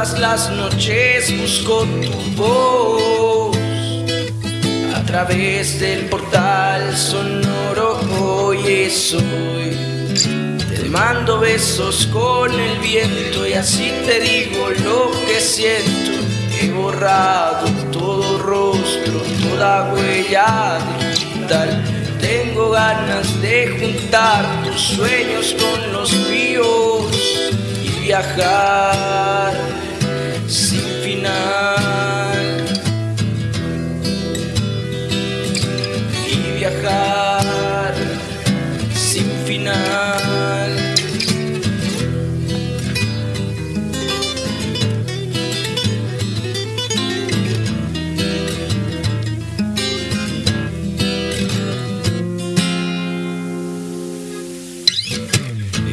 Todas las noches busco tu voz a través del portal sonoro. Hoy estoy te mando besos con el viento y así te digo lo que siento. He borrado todo rostro, toda huella digital. Tengo ganas de juntar tus sueños con los míos y viajar sin final. Y viajar sin final.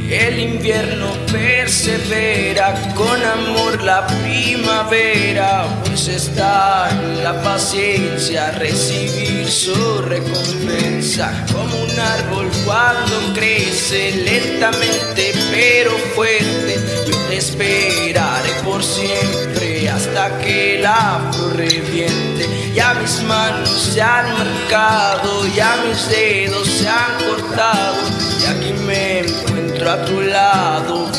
El invierno persevera con amor la primavera, pues está en la paciencia recibir su recompensa. Como un árbol cuando crece lentamente pero fuerte, yo te esperaré por siempre hasta que la flor reviente. Ya mis manos se han marcado, ya mis dedos se han cortado, a tu lado